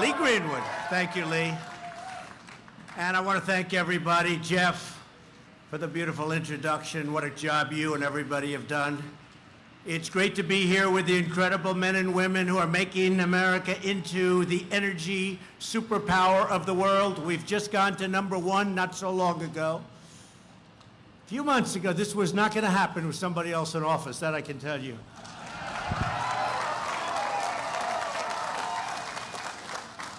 Lee Greenwood. Thank you, Lee. And I want to thank everybody, Jeff, for the beautiful introduction. What a job you and everybody have done. It's great to be here with the incredible men and women who are making America into the energy superpower of the world. We've just gone to number one not so long ago. A few months ago, this was not going to happen with somebody else in office, that I can tell you.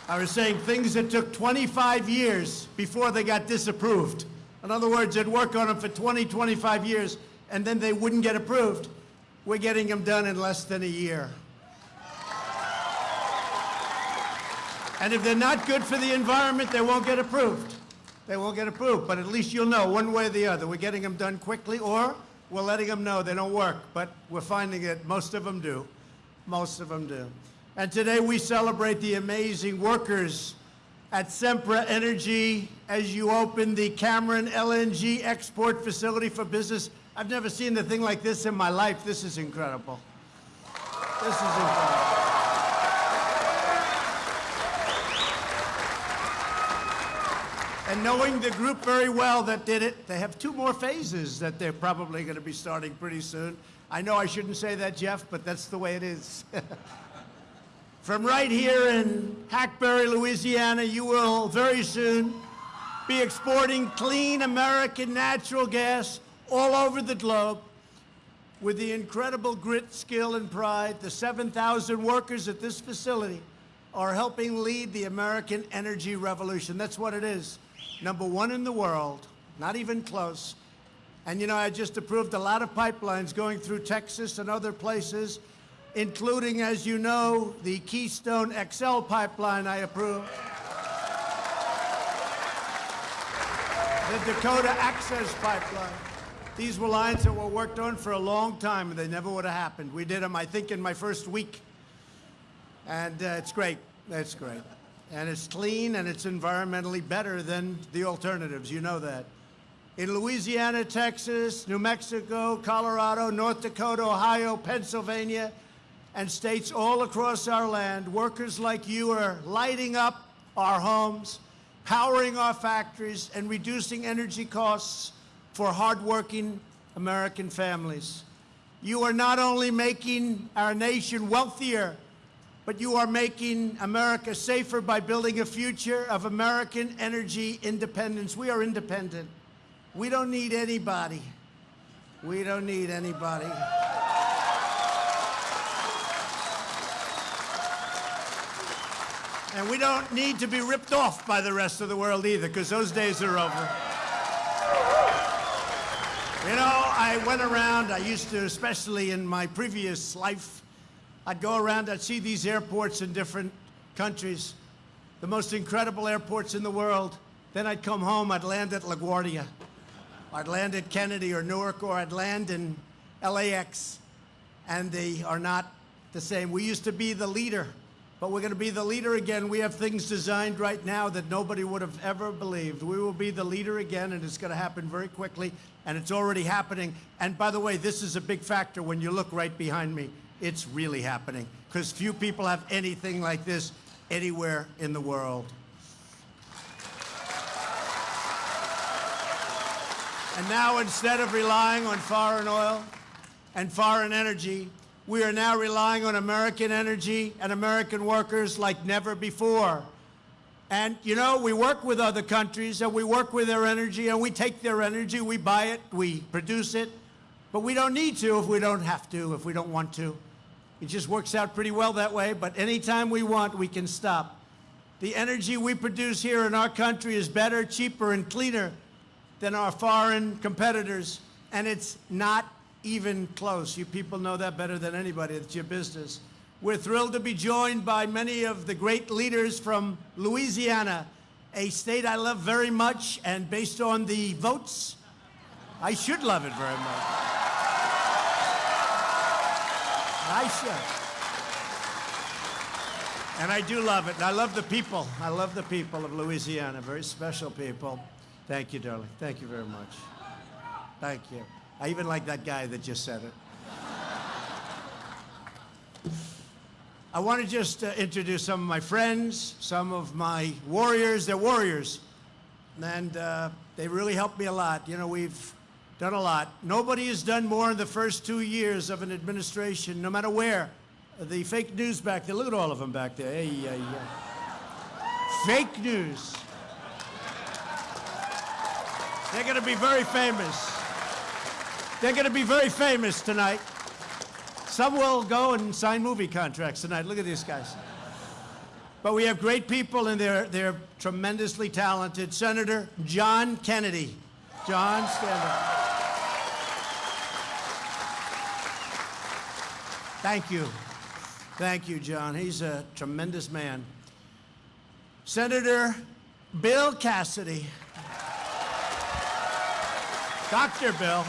I was saying things that took 25 years before they got disapproved. In other words, they'd work on them for 20, 25 years, and then they wouldn't get approved. We're getting them done in less than a year. And if they're not good for the environment, they won't get approved. They won't get approved, but at least you'll know one way or the other. We're getting them done quickly, or we're letting them know they don't work, but we're finding that most of them do. Most of them do. And today we celebrate the amazing workers at Sempra Energy as you open the Cameron LNG export facility for business. I've never seen a thing like this in my life. This is incredible. This is incredible. And knowing the group very well that did it, they have two more phases that they're probably going to be starting pretty soon. I know I shouldn't say that, Jeff, but that's the way it is. From right here in Hackberry, Louisiana, you will very soon be exporting clean American natural gas all over the globe with the incredible grit, skill, and pride. The 7,000 workers at this facility are helping lead the American energy revolution. That's what it is. Number one in the world, not even close. And you know, I just approved a lot of pipelines going through Texas and other places including, as you know, the Keystone XL pipeline I approved. The Dakota Access Pipeline. These were lines that were worked on for a long time, and they never would have happened. We did them, I think, in my first week. And uh, it's great. It's great. And it's clean, and it's environmentally better than the alternatives. You know that. In Louisiana, Texas, New Mexico, Colorado, North Dakota, Ohio, Pennsylvania, and states all across our land, workers like you are lighting up our homes, powering our factories, and reducing energy costs for hardworking American families. You are not only making our nation wealthier, but you are making America safer by building a future of American energy independence. We are independent. We don't need anybody. We don't need anybody. And we don't need to be ripped off by the rest of the world either, because those days are over. You know, I went around, I used to, especially in my previous life, I'd go around, I'd see these airports in different countries, the most incredible airports in the world. Then I'd come home, I'd land at LaGuardia. I'd land at Kennedy or Newark, or I'd land in LAX, and they are not the same. We used to be the leader but we're going to be the leader again. We have things designed right now that nobody would have ever believed. We will be the leader again, and it's going to happen very quickly, and it's already happening. And by the way, this is a big factor when you look right behind me. It's really happening, because few people have anything like this anywhere in the world. And now, instead of relying on foreign oil and foreign energy, we are now relying on American energy and American workers like never before. And, you know, we work with other countries and we work with their energy and we take their energy, we buy it, we produce it, but we don't need to if we don't have to, if we don't want to. It just works out pretty well that way, but anytime we want, we can stop. The energy we produce here in our country is better, cheaper, and cleaner than our foreign competitors, and it's not even close. You people know that better than anybody. It's your business. We're thrilled to be joined by many of the great leaders from Louisiana, a state I love very much, and based on the votes, I should love it very much. I should. And I do love it. And I love the people. I love the people of Louisiana. Very special people. Thank you, darling. Thank you very much. Thank you. I even like that guy that just said it. I want to just uh, introduce some of my friends, some of my warriors. They're warriors. And uh, they really helped me a lot. You know, we've done a lot. Nobody has done more in the first two years of an administration, no matter where. The fake news back there, look at all of them back there. Hey. Fake news. They're going to be very famous. They're going to be very famous tonight. Some will go and sign movie contracts tonight. Look at these guys. But we have great people, and they're, they're tremendously talented. Senator John Kennedy. John, stand up. Thank you. Thank you, John. He's a tremendous man. Senator Bill Cassidy. Dr. Bill.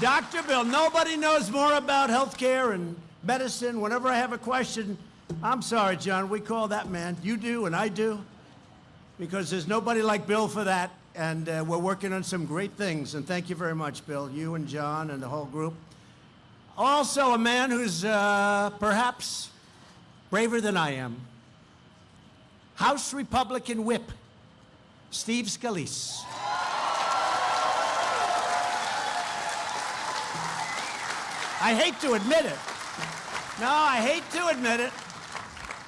Dr. Bill, nobody knows more about health care and medicine. Whenever I have a question, I'm sorry, John, we call that man. You do, and I do, because there's nobody like Bill for that. And uh, we're working on some great things. And thank you very much, Bill, you and John and the whole group. Also, a man who's uh, perhaps braver than I am. House Republican Whip, Steve Scalise. I hate to admit it. No, I hate to admit it.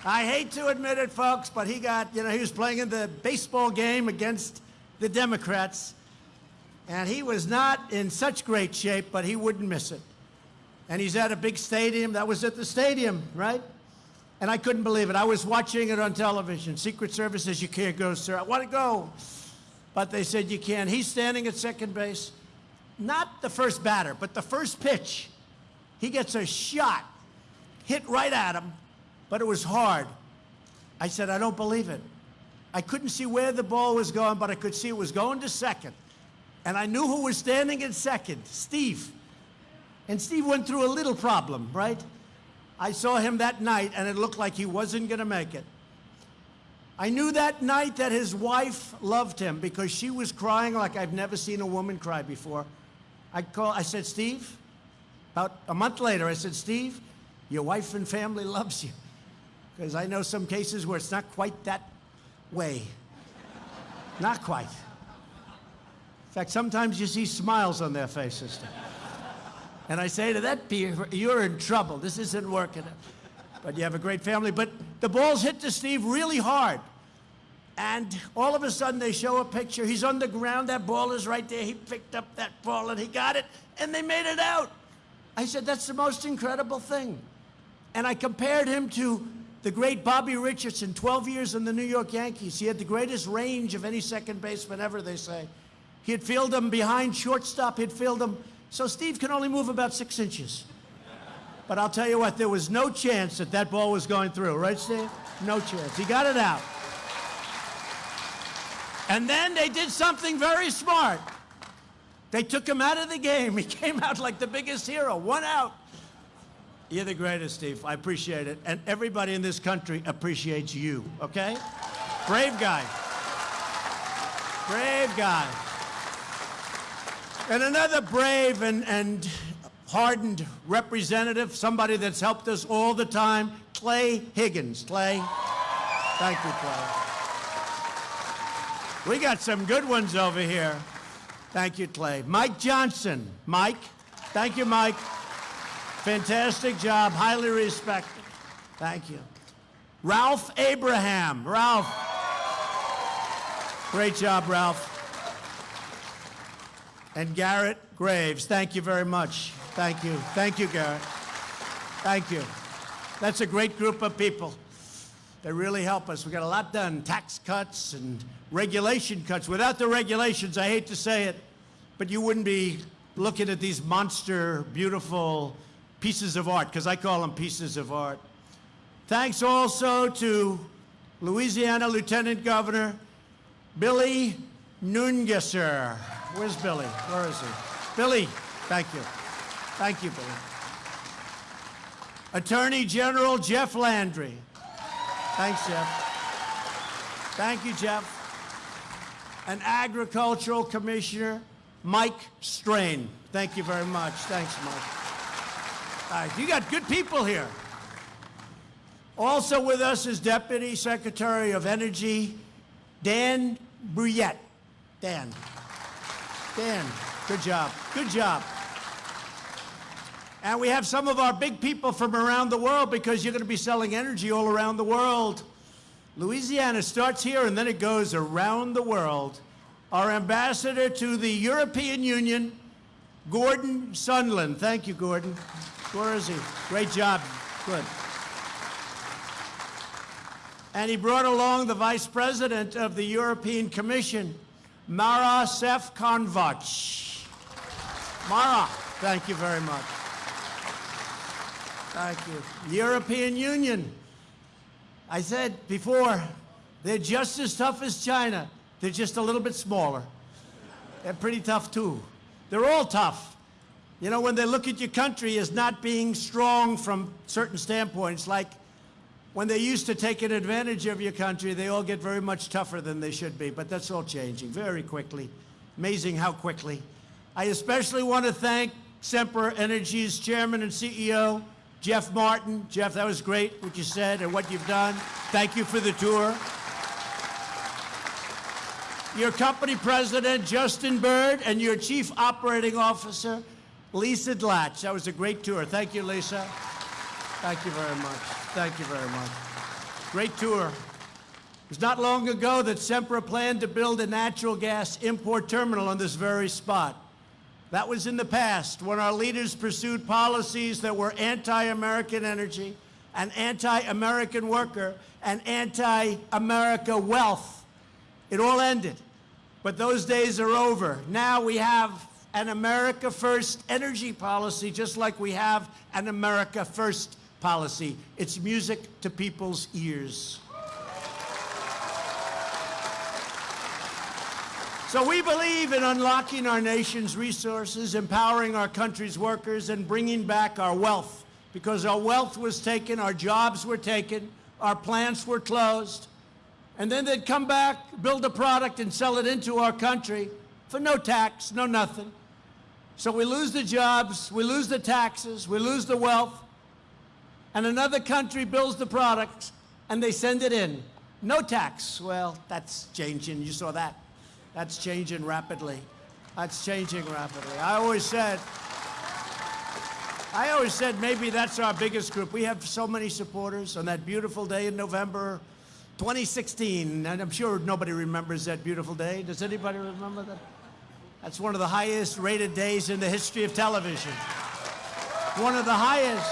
I hate to admit it, folks, but he got, you know, he was playing in the baseball game against the Democrats, and he was not in such great shape, but he wouldn't miss it. And he's at a big stadium. That was at the stadium, right? And I couldn't believe it. I was watching it on television. Secret Service says, you can't go, sir. I want to go. But they said, you can. He's standing at second base. Not the first batter, but the first pitch. He gets a shot, hit right at him, but it was hard. I said, I don't believe it. I couldn't see where the ball was going, but I could see it was going to second. And I knew who was standing in second, Steve. And Steve went through a little problem, right? I saw him that night, and it looked like he wasn't going to make it. I knew that night that his wife loved him because she was crying like I've never seen a woman cry before. I, call, I said, Steve, about a month later, I said, Steve, your wife and family loves you. Because I know some cases where it's not quite that way. Not quite. In fact, sometimes you see smiles on their faces. And I say to that you're in trouble. This isn't working. But you have a great family. But the ball's hit to Steve really hard. And all of a sudden, they show a picture. He's on the ground. That ball is right there. He picked up that ball and he got it, and they made it out. I said, that's the most incredible thing. And I compared him to the great Bobby Richardson, 12 years in the New York Yankees. He had the greatest range of any second baseman ever, they say. He'd field them behind shortstop, he'd field them. So Steve can only move about six inches. But I'll tell you what, there was no chance that that ball was going through, right, Steve? No chance. He got it out. And then they did something very smart. They took him out of the game. He came out like the biggest hero, one out. You're the greatest, Steve. I appreciate it. And everybody in this country appreciates you, okay? Brave guy. Brave guy. And another brave and, and hardened representative, somebody that's helped us all the time, Clay Higgins. Clay, thank you, Clay. We got some good ones over here. Thank you, Clay. Mike Johnson. Mike. Thank you, Mike. Fantastic job. Highly respected. Thank you. Ralph Abraham. Ralph. Great job, Ralph. And Garrett Graves. Thank you very much. Thank you. Thank you, Garrett. Thank you. That's a great group of people. They really help us. We got a lot done. Tax cuts and regulation cuts. Without the regulations, I hate to say it, but you wouldn't be looking at these monster, beautiful pieces of art, because I call them pieces of art. Thanks also to Louisiana Lieutenant Governor Billy Nungesser. Where's Billy? Where is he? Billy, thank you. Thank you, Billy. Attorney General Jeff Landry. Thanks, Jeff. Thank you, Jeff and Agricultural Commissioner Mike Strain. Thank you very much. Thanks, Mike. All right, you got good people here. Also with us is Deputy Secretary of Energy, Dan Brouillette. Dan. Dan, good job. Good job. And we have some of our big people from around the world because you're going to be selling energy all around the world. Louisiana starts here and then it goes around the world. Our ambassador to the European Union, Gordon Sondland. Thank you, Gordon. Where is he? Great job. Good. And he brought along the Vice President of the European Commission, Mara Sefcovic. Mara, thank you very much. Thank you. European Union. I said before, they're just as tough as China. They're just a little bit smaller. They're pretty tough too. They're all tough. You know, when they look at your country as not being strong from certain standpoints, like when they used to taking advantage of your country, they all get very much tougher than they should be. But that's all changing very quickly. Amazing how quickly. I especially want to thank Sempra Energy's chairman and CEO, Jeff Martin. Jeff, that was great what you said and what you've done. Thank you for the tour. Your company president, Justin Bird, and your chief operating officer, Lisa Glatch. That was a great tour. Thank you, Lisa. Thank you very much. Thank you very much. Great tour. It was not long ago that Sempra planned to build a natural gas import terminal on this very spot. That was in the past when our leaders pursued policies that were anti-American energy, and anti-American worker, and anti-America wealth. It all ended. But those days are over. Now we have an America First energy policy, just like we have an America First policy. It's music to people's ears. So we believe in unlocking our nation's resources, empowering our country's workers, and bringing back our wealth. Because our wealth was taken, our jobs were taken, our plants were closed, and then they'd come back, build a product, and sell it into our country for no tax, no nothing. So we lose the jobs, we lose the taxes, we lose the wealth, and another country builds the products, and they send it in. No tax. Well, that's changing. You saw that. That's changing rapidly. That's changing rapidly. I always said, I always said maybe that's our biggest group. We have so many supporters on that beautiful day in November 2016, and I'm sure nobody remembers that beautiful day. Does anybody remember that? That's one of the highest rated days in the history of television. One of the highest.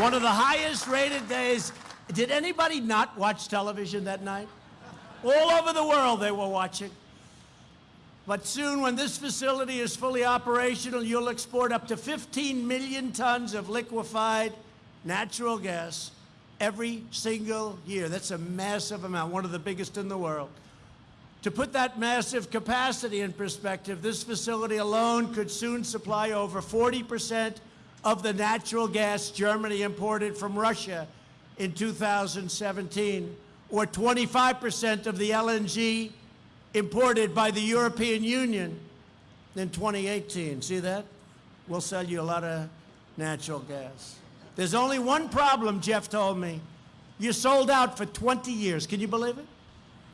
One of the highest rated days. Did anybody not watch television that night? All over the world they were watching. But soon, when this facility is fully operational, you'll export up to 15 million tons of liquefied natural gas every single year. That's a massive amount, one of the biggest in the world. To put that massive capacity in perspective, this facility alone could soon supply over 40% of the natural gas Germany imported from Russia in 2017 or 25% of the LNG imported by the European Union in 2018. See that? We'll sell you a lot of natural gas. There's only one problem, Jeff told me. You sold out for 20 years. Can you believe it?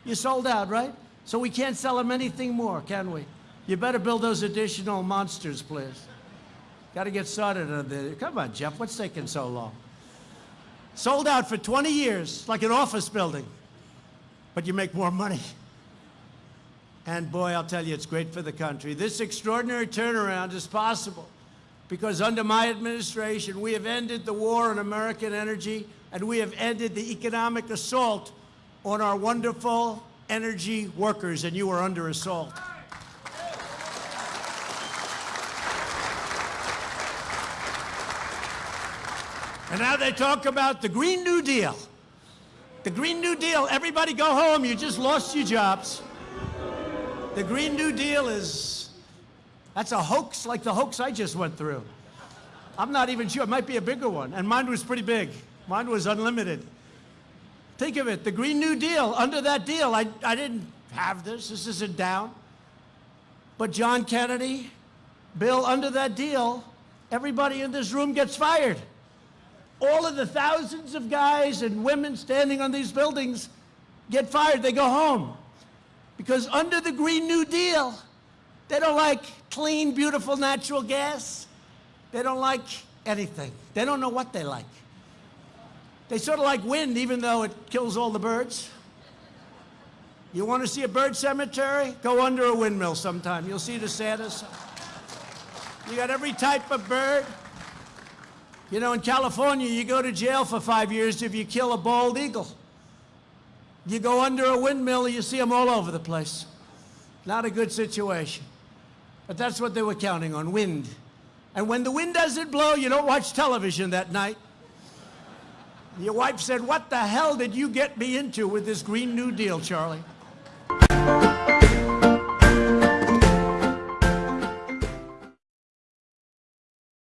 You sold out, right? So we can't sell them anything more, can we? You better build those additional monsters, please. Got to get started on this. Come on, Jeff, what's taking so long? Sold out for 20 years, like an office building, but you make more money. And boy, I'll tell you, it's great for the country. This extraordinary turnaround is possible because under my administration, we have ended the war on American energy and we have ended the economic assault on our wonderful energy workers, and you are under assault. And now they talk about the Green New Deal. The Green New Deal, everybody go home, you just lost your jobs. The Green New Deal is, that's a hoax like the hoax I just went through. I'm not even sure, it might be a bigger one. And mine was pretty big. Mine was unlimited. Think of it, the Green New Deal, under that deal, I, I didn't have this, this isn't down. But John Kennedy, Bill, under that deal, everybody in this room gets fired. All of the thousands of guys and women standing on these buildings get fired. They go home. Because under the Green New Deal, they don't like clean, beautiful natural gas. They don't like anything. They don't know what they like. They sort of like wind, even though it kills all the birds. You want to see a bird cemetery? Go under a windmill sometime. You'll see the saddest. You got every type of bird. You know, in California, you go to jail for five years if you kill a bald eagle. You go under a windmill, and you see them all over the place. Not a good situation. But that's what they were counting on wind. And when the wind doesn't blow, you don't watch television that night. Your wife said, What the hell did you get me into with this Green New Deal, Charlie?